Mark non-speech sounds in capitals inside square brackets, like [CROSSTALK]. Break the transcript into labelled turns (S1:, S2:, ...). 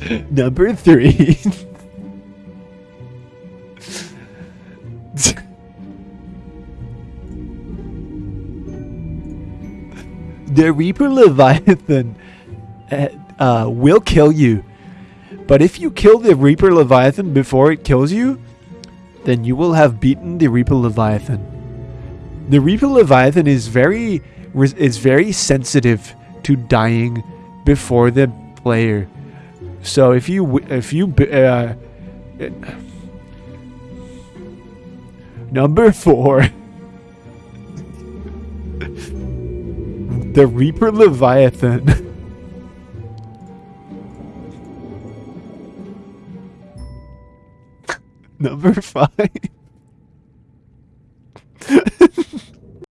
S1: [LAUGHS] Number three. [LAUGHS] the Reaper Leviathan uh, uh, will kill you. But if you kill the Reaper Leviathan before it kills you, then you will have beaten the Reaper Leviathan. The Reaper Leviathan is very is very sensitive to dying before the player. So if you if you uh, number four, the Reaper Leviathan. [LAUGHS] number five.